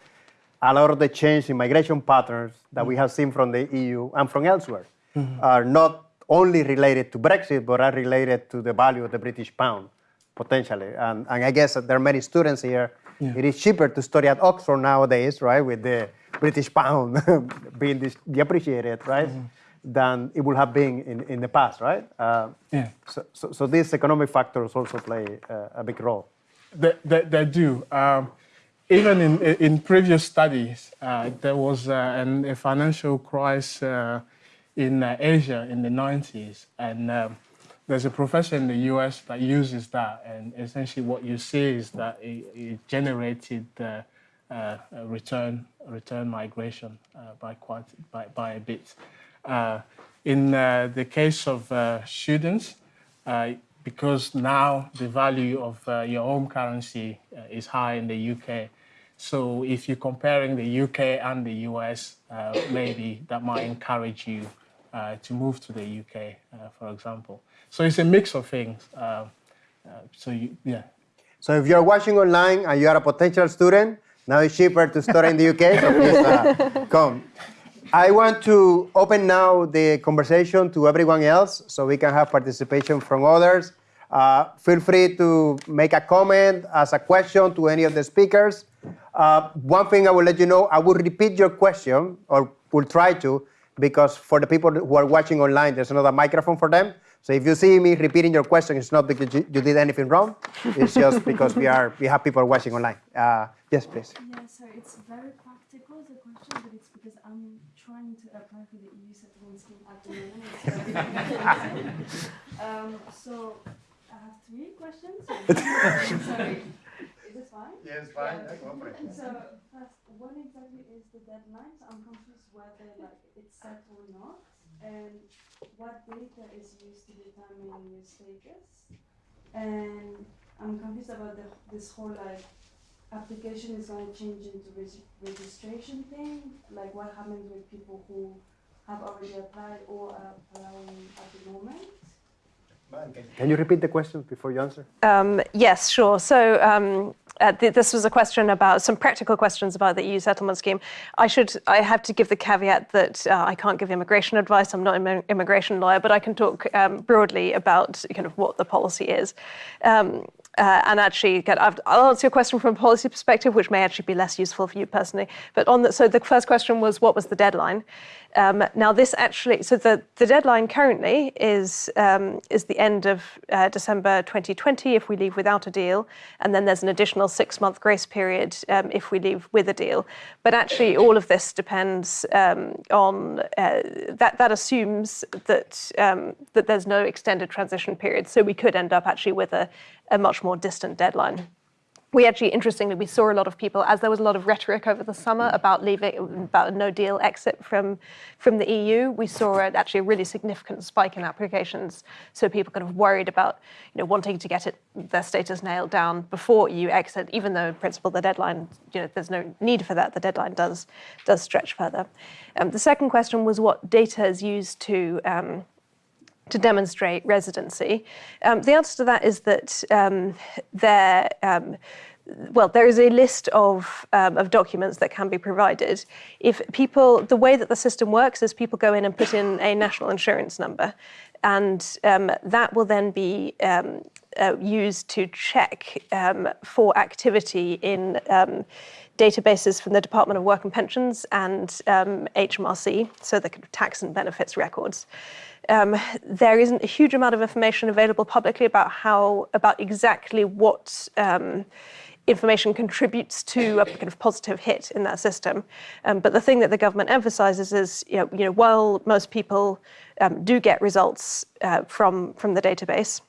a lot of the change in migration patterns that we have seen from the EU and from elsewhere mm -hmm. are not only related to Brexit, but are related to the value of the British pound, potentially. And, and I guess there are many students here. Yeah. It is cheaper to study at Oxford nowadays, right, with the British pound being depreciated, right? Mm -hmm. Than it would have been in, in the past, right? Uh, yeah. So, so, so, these economic factors also play uh, a big role. They, they, they do. Um, even in, in previous studies, uh, there was uh, an, a financial crisis uh, in uh, Asia in the 90s. And um, there's a professor in the US that uses that. And essentially what you see is that it, it generated uh, return return migration uh, by quite by, by a bit. Uh, in the case of students, because now the value of your home currency is high in the UK, so if you're comparing the UK and the US, uh, maybe that might encourage you uh, to move to the UK, uh, for example. So it's a mix of things. so you, yeah. So if you're watching online and you are a potential student, now it's cheaper to study in the UK, so please uh, come. I want to open now the conversation to everyone else so we can have participation from others. Uh, feel free to make a comment, ask a question to any of the speakers. Uh, one thing I will let you know, I will repeat your question, or will try to, because for the people who are watching online, there's another microphone for them. So if you see me repeating your question, it's not because you, you did anything wrong. It's just because we are we have people watching online. Uh, yes, please. Yeah, so it's very practical, the question, but it's because I'm trying to apply for the EU settlement scheme at the moment. um, so I have three questions. Sorry. Is this fine? Yes, fine. Yeah, go for it. So first, when exactly is the deadline? So I'm confused whether like it's set or not, and what data is used to determine your status. And I'm confused about the, this whole like application is going to change into reg- registration thing. Like what happens with people who have already applied or are applying at the moment? Can you repeat the question before you answer? Um, yes, sure. So um, uh, th- this was a question about some practical questions about the EU settlement scheme. I should, I have to give the caveat that uh, I can't give immigration advice. I'm not an immigration lawyer, but I can talk um, broadly about kind of what the policy is. Uh, and actually, get, I've, I'll answer your question from a policy perspective, which may actually be less useful for you personally. But on the, so the first question was, what was the deadline? Um, now this actually, so the, the deadline currently is um, is the end of uh, December 2020 if we leave without a deal, and then there's an additional six month grace period um, if we leave with a deal. But actually, all of this depends um, on uh, that. That assumes that um, that there's no extended transition period, so we could end up actually with a, a much more distant deadline we actually, interestingly, we saw a lot of people, as there was a lot of rhetoric over the summer about leaving, about a no deal exit from, from the EU, we saw actually a really significant spike in applications. So people kind of worried about, you know, wanting to get it, their status nailed down before EU exit, even though in principle the deadline, you know, there's no need for that. The deadline does, does stretch further. Um, the second question was what data is used to, um, to demonstrate residency? Um, the answer to that is that um, there, um, well, there is a list of, um, of documents that can be provided. If people, the way that the system works is people go in and put in a national insurance number, and um, that will then be um, uh, used to check for activity in databases from the Department of Work and Pensions and HMRC, so the tax and benefits records. Um, there isn't a huge amount of information available publicly about how about exactly what um, information contributes to a kind of positive hit in that system. Um, but the thing that the government emphasizes is, you know, you know while most people um, do get results uh, from from the database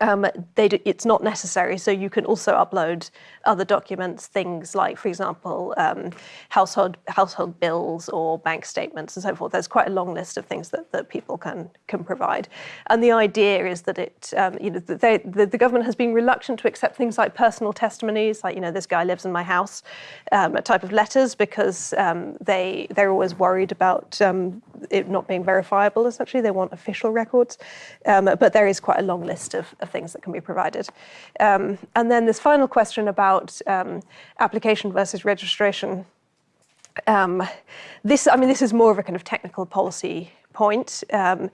um, do, it's not necessary. So you can also upload other documents, things like, for example, um, household household bills or bank statements and so forth. There's quite a long list of things that, that people can can provide. And the idea is that it, um, you know, they, the, the, government has been reluctant to accept things like personal testimonies, like you know, this guy lives in my house, um, type of letters, because um, they they're always worried about um, it not being verifiable. Essentially, they want official records. but there is quite a long list of, of things that can be provided. Um, and then this final question about um, application versus registration. Um, this, I mean, this is more of a kind of technical policy point. Um,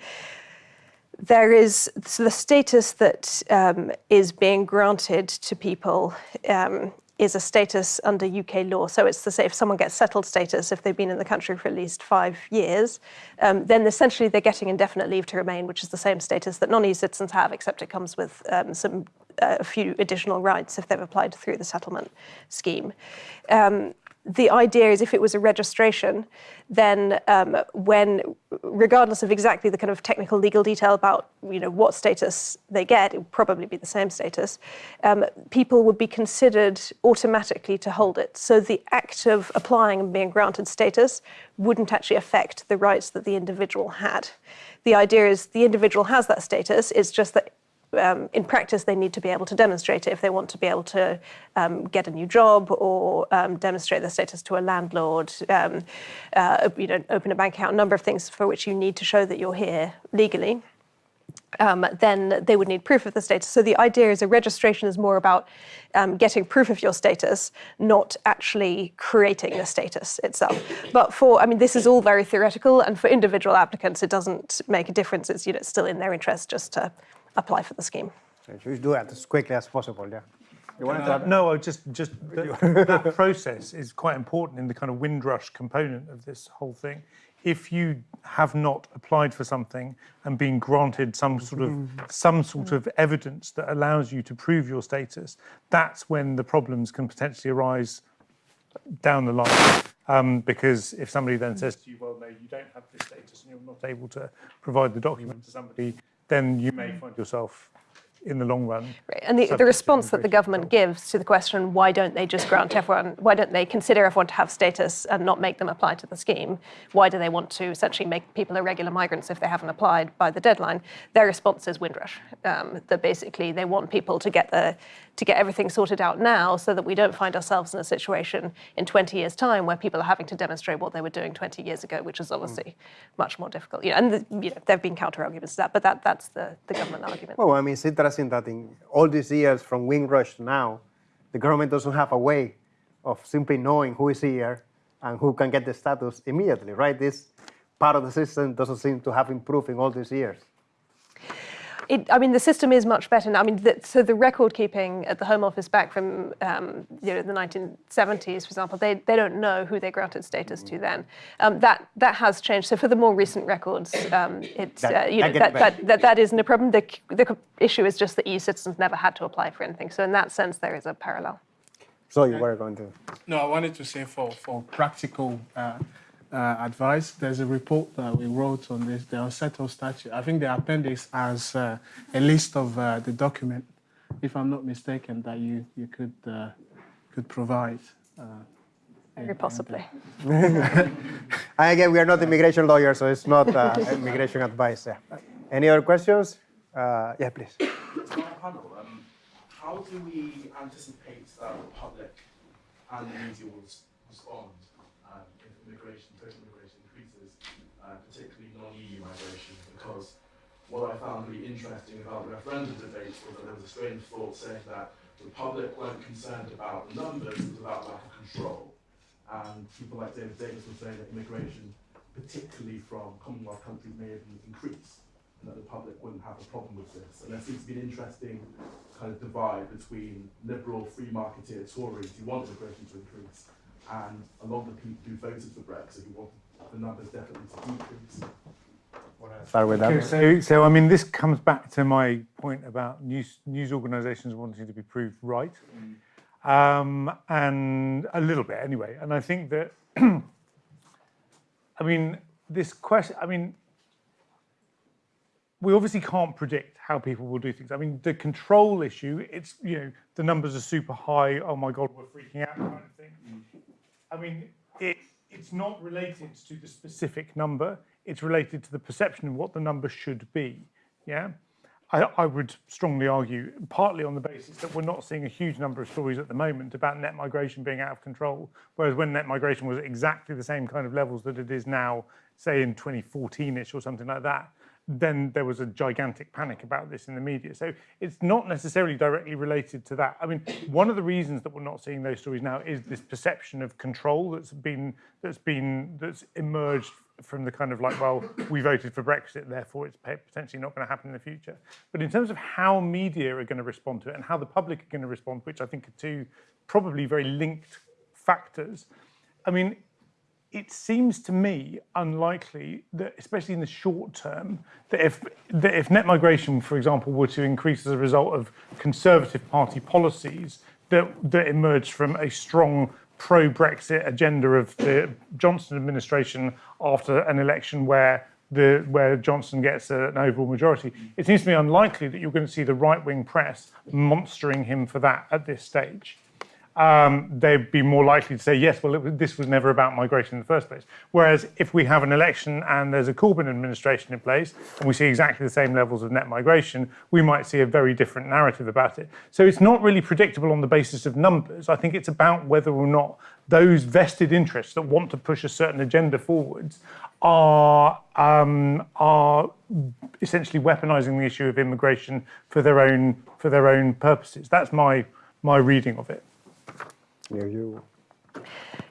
there is so the status that um, is being granted to people is a status under UK law. So it's to say if someone gets settled status, if they've been in the country for at least five years, um, then essentially they're getting indefinite leave to remain, which is the same status that non-EU citizens have, except it comes with um, some uh, a few additional rights if they've applied through the settlement scheme. Um, the idea is if it was a registration, then um, when, regardless of exactly the kind of technical legal detail about you know what status they get, it would probably be the same status. Um, people would be considered automatically to hold it. So the act of applying and being granted status wouldn't actually affect the rights that the individual had. The idea is the individual has that status. It's just that um, in practice, they need to be able to demonstrate it if they want to be able to um, get a new job or um, demonstrate their status to a landlord, um, uh, you know, open a bank account, a number of things for which you need to show that you're here legally. Um, then they would need proof of the status. So the idea is a registration is more about um, getting proof of your status, not actually creating the status itself. But for, I mean, this is all very theoretical, and for individual applicants, it doesn't make a difference. It's, you know, it's still in their interest just to apply for the scheme. So you do that as quickly as possible, yeah. You want to no, I just just that, that process is quite important in the kind of Windrush component of this whole thing. If you have not applied for something and been granted some sort of some sort of evidence that allows you to prove your status, that's when the problems can potentially arise down the line. Um, because if somebody then says to you, well, no, you don't have this status and you're not able to provide the document to somebody, then you may find yourself in the long run. Right. And the, the response that the government gives to the question, why don't they just grant everyone, why don't they consider everyone to have status and not make them apply to the scheme? Why do they want to essentially make people irregular migrants if they haven't applied by the deadline? Their response is Windrush. Um, that basically they want people to get the to get everything sorted out now so that we don't find ourselves in a situation in 20 years' time where people are having to demonstrate what they were doing 20 years ago, which is obviously much more difficult. You know, and the, you know, there have been counter arguments to that, but that, that's the, the government argument. Well, I mean, it's interesting that in all these years from Windrush to now, the government doesn't have a way of simply knowing who is here and who can get the status immediately, right? This part of the system doesn't seem to have improved in all these years. It, I mean, the system is much better now. I mean, the, so the record keeping at the Home Office back from um, you know the 1970s, for example, they, they don't know who they granted status to then. Um, that that has changed. So for the more recent records, um, it's That- uh, you know get that, that, that that isn't a problem. The, the issue is just that EU citizens never had to apply for anything. So in that sense, there is a parallel. So you were going to. No, I wanted to say for, for practical uh, uh, advice, there's a report that we wrote on this, the unsettled status. I think the appendix has uh, a list of uh, the document, if I'm not mistaken, that you, you could, uh, could provide. Uh, Very possibly. And again, we are not immigration lawyers, so it's not uh, immigration advice. Yeah. Any other questions? Uh, yeah, please. To um, how do we anticipate that the public and the media will s- respond immigration, total immigration increases, uh, particularly non-EU migration? Because what I found really interesting about the referendum debate was that there was a strange thought saying that the public weren't concerned about the numbers, it was about lack of control. And people like David Davis were saying that immigration, particularly from Commonwealth countries, may have increased and that the public wouldn't have a problem with this. And there seems to be an interesting kind of divide between liberal, free marketeer Tories who want immigration to increase and a lot of the people who voted for Brexit want the numbers definitely to decrease. Start with Okay, so, so I mean, this comes back to my point about news news organisations wanting to be proved right, um, and a little bit anyway. And I think that, I mean, this question. I mean, we obviously can't predict how people will do things. I mean, the control issue. It's you know the numbers are super high. Oh my God, we're freaking out, kind of thing. I mean, it, it's not related to the specific number. It's related to the perception of what the number should be. Yeah. I, I would strongly argue, partly on the basis that we're not seeing a huge number of stories at the moment about net migration being out of control, whereas when net migration was exactly the same kind of levels that it is now, say in 2014-ish or something like that, then there was a gigantic panic about this in the media. So it's not necessarily directly related to that. I mean, one of the reasons that we're not seeing those stories now is this perception of control that's been that's been that's emerged from the kind of like, well, we voted for Brexit, therefore it's potentially not going to happen in the future. But in terms of how media are going to respond to it and how the public are going to respond, which I think are two probably very linked factors. I mean, it seems to me unlikely that, especially in the short term, that if that if net migration, for example, were to increase as a result of Conservative Party policies that that emerged from a strong pro-Brexit agenda of the Johnson administration after an election where the where Johnson gets an overall majority, it seems to me unlikely that you're going to see the right-wing press monstering him for that at this stage um, they'd be more likely to say, yes, well, was- this was never about migration in the first place. Whereas if we have an election and there's a Corbyn administration in place and we see exactly the same levels of net migration, we might see a very different narrative about it. So it's not really predictable on the basis of numbers. I think it's about whether or not those vested interests that want to push a certain agenda forwards are um, are essentially weaponizing the issue of immigration for their own for their own purposes. That's my my reading of it. Here you.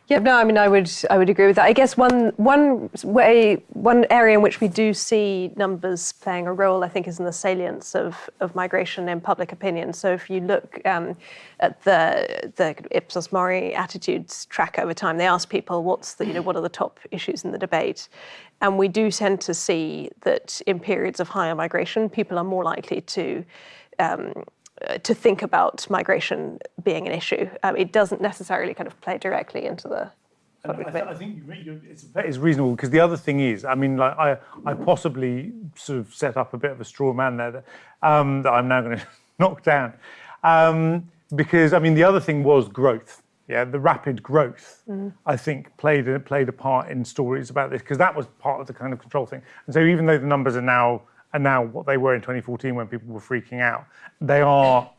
Yeah, no, I mean, I would, I would agree with that. I guess one, one way, one area in which we do see numbers playing a role, I think, is in the salience of, of migration in public opinion. So if you look um, at the the Ipsos Mori attitudes track over time, they ask people what's the, you know, what are the top issues in the debate, and we do tend to see that in periods of higher migration, people are more likely to um, to think about migration being an issue. Um, it doesn't necessarily kind of play directly into the I, debate. I think you, it's, it's reasonable because the other thing is, I mean, like I, I possibly sort of set up a bit of a straw man there that, um, that I'm now going to knock down. Um, because I mean, the other thing was growth. Yeah, the rapid growth, I think, played played a part in stories about this because that was part of the kind of control thing. And so, even though the numbers are now are now what they were in 2014 when people were freaking out, they are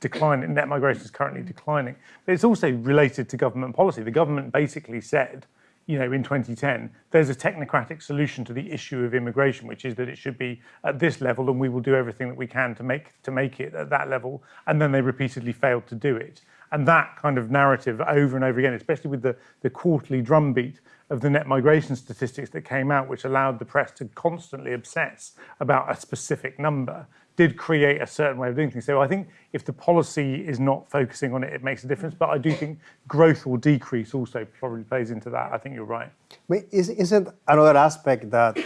declining. Net migration is currently declining, but it's also related to government policy. The government basically said, you know, in 2010, there's a technocratic solution to the issue of immigration, which is that it should be at this level, and we will do everything that we can to make to make it at that level. And then they repeatedly failed to do it. And that kind of narrative over and over again, especially with the, the quarterly drumbeat of the net migration statistics that came out, which allowed the press to constantly obsess about a specific number, did create a certain way of doing things. So I think if the policy is not focusing on it, it makes a difference. But I do think growth or decrease also probably plays into that. I think you're right. Is, isn't another aspect that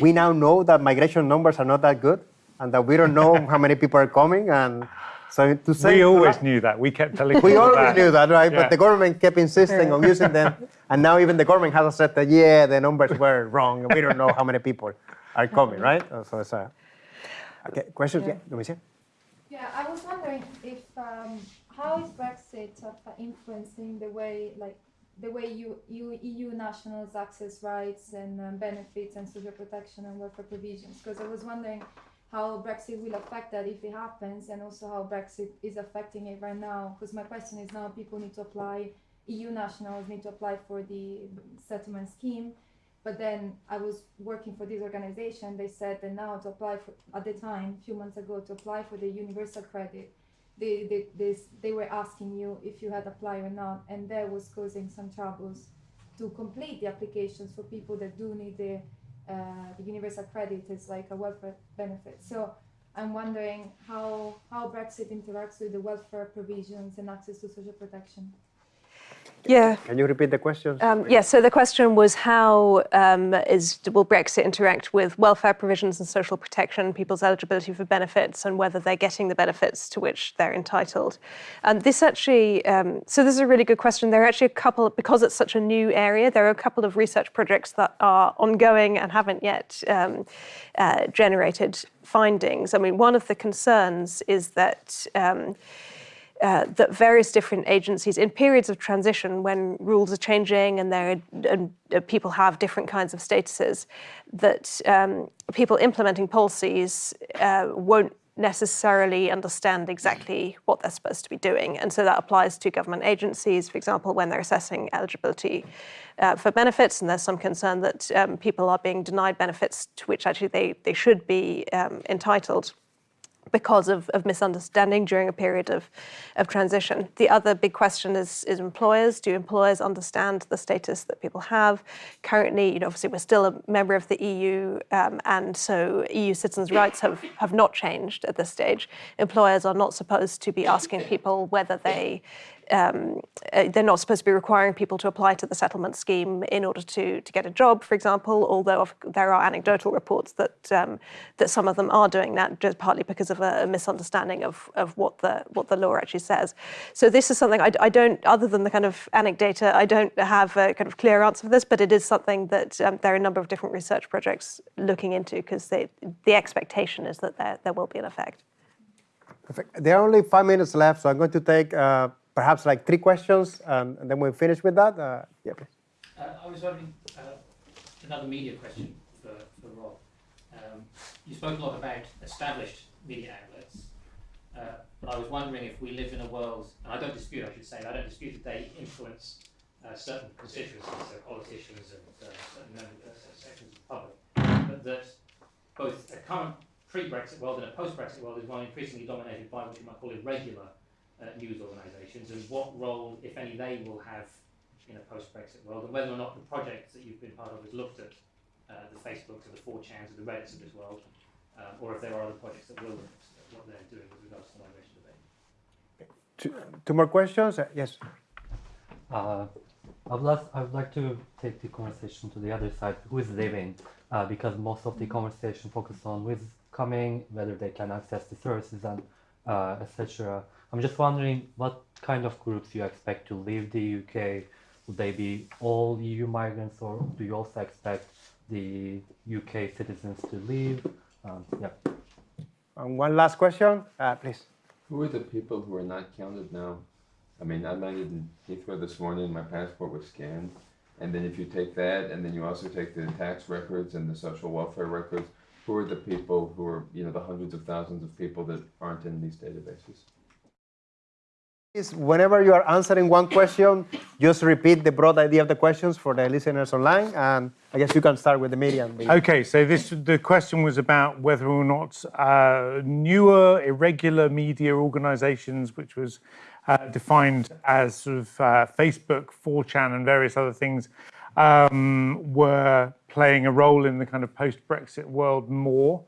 we now know that migration numbers are not that good and that we don't know how many people are coming and so to say We always knew that. We kept telling we people always that. knew that right Yeah. but the government kept insisting on using them and now even the government has said that yeah the numbers were wrong and we don't know how many people are coming right so it's a okay questions yeah, Domicia? Yeah, I was wondering if um, how is Brexit uh, influencing the way, like, the way you, you EU nationals access rights and um, benefits and social protection and welfare provisions? Because I was wondering how Brexit will affect that if it happens, and also how Brexit is affecting it right now. Because my question is now people need to apply, EU nationals need to apply for the settlement scheme, but then I was working for this organization. They said that now to apply for at the time, a few months ago, to apply for the universal credit, they they, they, they were asking you if you had applied or not, and that was causing some troubles to complete the applications for people that do need the Uh, the universal credit is like a welfare benefit. So I'm wondering how how Brexit interacts with the welfare provisions and access to social protection. Yeah. can you repeat the question? Um, yes, so the question was how um, is, will Brexit interact with welfare provisions and social protection, people's eligibility for benefits, and whether they're getting the benefits to which they're entitled? And this actually, um, so this is a really good question. There are actually a couple, because it's such a new area, there are a couple of research projects that are ongoing and haven't yet um, uh, generated findings. I mean, one of the concerns is that. Uh, that various different agencies, in periods of transition when rules are changing and there and uh, people have different kinds of statuses, that um, people implementing policies uh, won't necessarily understand exactly what they're supposed to be doing. And so that applies to government agencies, for example, when they're assessing eligibility uh, for benefits, and there's some concern that um, people are being denied benefits to which actually they, they should be um, entitled because of, of misunderstanding during a period of, of transition. The other big question is, is employers. Do employers understand the status that people have? Currently, you know, obviously we're still a member of the EU, um, and so EU citizens' rights have, have not changed at this stage. Employers are not supposed to be asking people whether they um, uh, they're not supposed to be requiring people to apply to the settlement scheme in order to, to get a job, for example, although there are anecdotal reports that um, that some of them are doing that just partly because of a, misunderstanding of, of what the what the law actually says. So this is something I, I don't, other than the kind of anecdata, I don't have a kind of clear answer for this, but it is something that um, there are a number of different research projects looking into because the expectation is that there, there will be an effect. Perfect. There are only five minutes left, so I'm going to take uh, perhaps like three questions, and, and then we'll finish with that. Uh, yeah, please. Uh, I was wondering, uh, another media question for, for Rob. Um, you spoke a lot about established media outlets, uh, but I was wondering if we live in a world, and I don't dispute, I should say, I don't dispute that they influence uh, certain constituencies, so politicians and uh, certain members, uh, sections of the public, but that both a current pre-Brexit world and a post-Brexit world is one increasingly dominated by what you might call irregular uh, news organisations, and what role, if any, they will have in a post-Brexit world, and whether or not the projects that you've been part of has looked at uh, the Facebooks and the 4chans and the Reddits of this world, um, or if there are other projects that will look at what they're doing with regards to the migration debate. Two, two more questions. Uh, yes. Uh, I would, like, I would like to take the conversation to the other side, who is leaving, uh, because most of the conversation focus on who is coming, whether they can access the services and uh, etc. I'm just wondering what kind of groups you expect to leave the UK. Would they be all EU migrants, or do you also expect the UK citizens to leave? Um, yeah. And one last question, uh, please. Who are the people who are not counted now? I mean, I landed in Heathrow this morning, my passport was scanned. And then if you take that, and then you also take the tax records and the social welfare records, who are the people who are, you know, the hundreds of thousands of people that aren't in these databases? Is whenever you are answering one question, just repeat the broad idea of the questions for the listeners online, and I guess you can start with the media. Okay, so this the question was about whether or not uh, newer, irregular media organizations, which was uh, defined as sort of uh, Facebook, 4chan, and various other things, um, were playing a role in the kind of post-Brexit world more.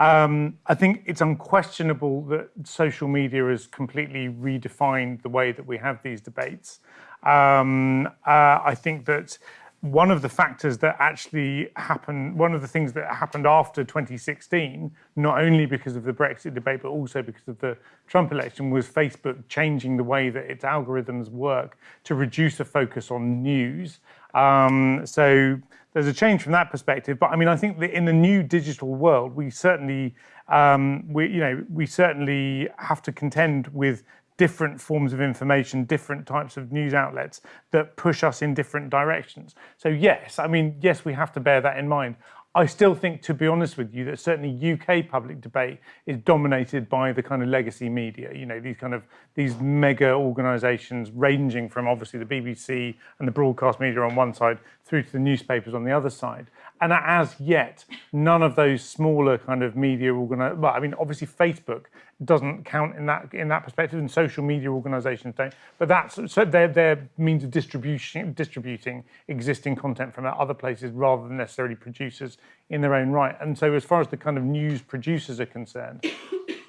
Um, I think it's unquestionable that social media has completely redefined the way that we have these debates. Um, uh, I think that one of the factors that actually happened, one of the things that happened after 2016, not only because of the Brexit debate, but also because of the Trump election, was Facebook changing the way that its algorithms work to reduce a focus on news. Um, so there's a change from that perspective. But I mean, I think that in the new digital world, we certainly, um, we, you know, we certainly have to contend with different forms of information, different types of news outlets that push us in different directions. So yes, I mean, yes, we have to bear that in mind. I still think, to be honest with you, that certainly UK public debate is dominated by the kind of legacy media. You know, these kind of these mega organisations, ranging from obviously the BBC and the broadcast media on one side through to the newspapers on the other side. And as yet, none of those smaller kind of media organi well, I mean, obviously Facebook doesn't count in that in that perspective, and social media organisations don't. But that's so they're their means of distribution distributing existing content from other places rather than necessarily producers in their own right. And so, as far as the kind of news producers are concerned,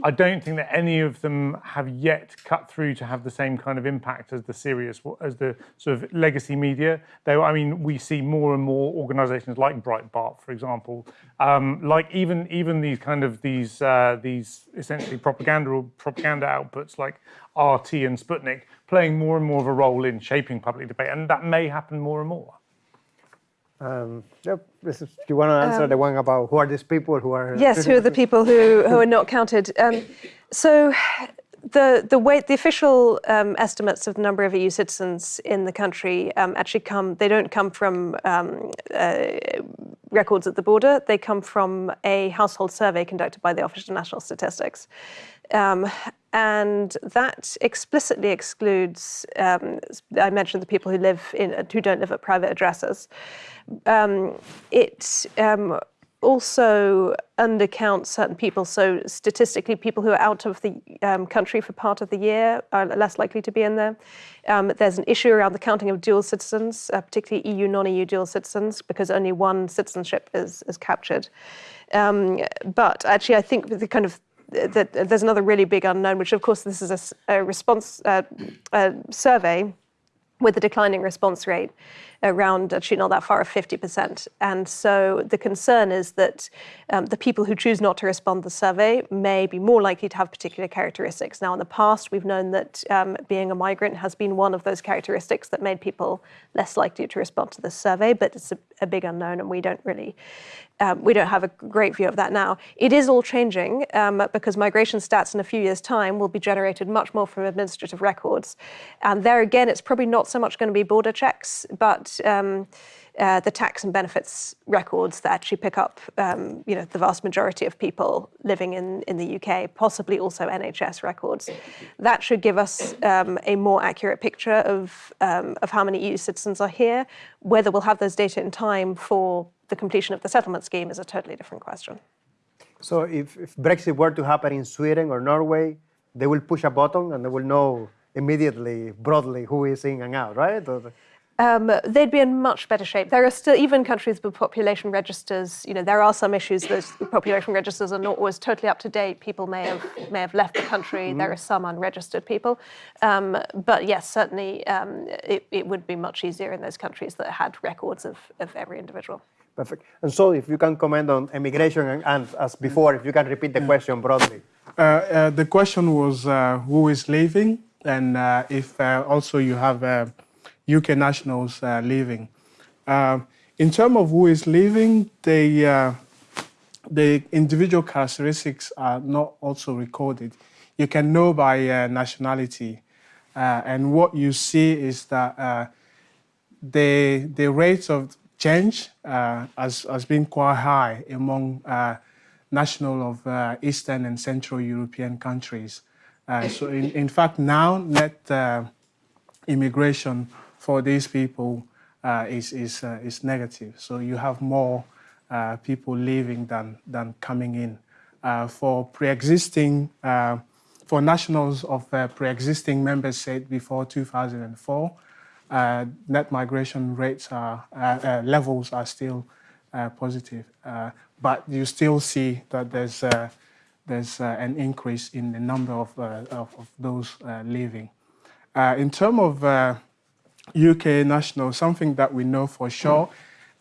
I don't think that any of them have yet cut through to have the same kind of impact as the serious, as the sort of legacy media. Though, I mean, we see more and more organisations like Breitbart, for example, um, like even even these kind of these uh, these essentially propaganda or propaganda outputs like RT and Sputnik playing more and more of a role in shaping public debate, and that may happen more and more. Um, yep. Is, do you want to answer um, the one about who are these people who are? Yes, who are the people who, who are not counted? Um, so, the the way the official um, estimates of the number of EU citizens in the country um, actually come. They don't come from um, uh, records at the border. They come from a household survey conducted by the Office of National Statistics. Um, and that explicitly excludes, um, I mentioned the people who live in, who don't live at private addresses. Um, it um, also undercounts certain people. So statistically, people who are out of the um, country for part of the year are less likely to be in there. Um, there's an issue around the counting of dual citizens, uh, particularly EU, non-EU dual citizens, because only one citizenship is, is captured. Um, but actually, I think the kind of that there's another really big unknown, which of course this is a, a response uh, a survey with a declining response rate around actually not that far of 50%. And so the concern is that um, the people who choose not to respond to the survey may be more likely to have particular characteristics. Now, in the past, we've known that um, being a migrant has been one of those characteristics that made people less likely to respond to the survey, but it's a, a big unknown and we don't really, um, we don't have a great view of that now. It is all changing um, because migration stats in a few years' time will be generated much more from administrative records. And there again, it's probably not so much going to be border checks, but um, uh, the tax and benefits records that actually pick up, um, you know, the vast majority of people living in, in the UK, possibly also NHS records. That should give us um, a more accurate picture of, um, of how many EU citizens are here. Whether we'll have those data in time for the completion of the settlement scheme is a totally different question. So if, if Brexit were to happen in Sweden or Norway, they will push a button and they will know immediately, broadly, who is in and out, right? Um, they'd be in much better shape. There are still, even countries with population registers, you know, there are some issues. Those population registers are not always totally up to date. People may have may have left the country. Mm -hmm. There are some unregistered people. Um, but yes, certainly um, it, it, would be much easier in those countries that had records of, of every individual. Perfect. And so if you can comment on immigration and, and as before, if you can repeat the question broadly. Uh, uh, the question was uh, who is leaving and uh, if uh, also you have uh, UK nationals uh, leaving. Uh, in terms of who is leaving, uh, the individual characteristics are not also recorded. you can know by uh, nationality. Uh, and what you see is that uh, the, the rates of change uh, has, has been quite high among national of Eastern and Central European countries. So in, in fact, now net immigration for these people uh, is, is, uh, is negative. So you have more uh, people leaving than, than coming in. Uh, for pre-existing, uh, for nationals of uh, pre-existing member states before 2004, uh, net migration rates are, levels are still positive. But you still see that there's, there's an increase in the number of, of, of those leaving. In terms of UK nationals, something that we know for sure,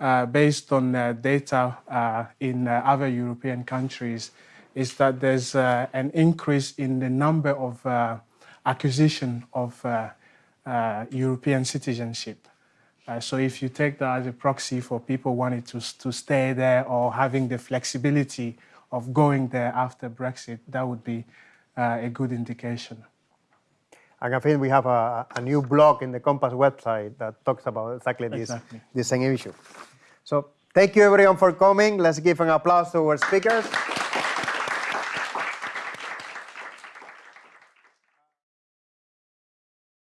uh, based on uh, data uh, in uh, other European countries, is that there's uh, an increase in the number of acquisition of European citizenship. So if you take that as a proxy for people wanting to, to stay there or having the flexibility of going there after Brexit, that would be a good indication. And I think we have a, a new blog in the COMPAS website that talks about exactly this, Exactly. this same issue. So thank you everyone for coming. Let's give an applause to our speakers.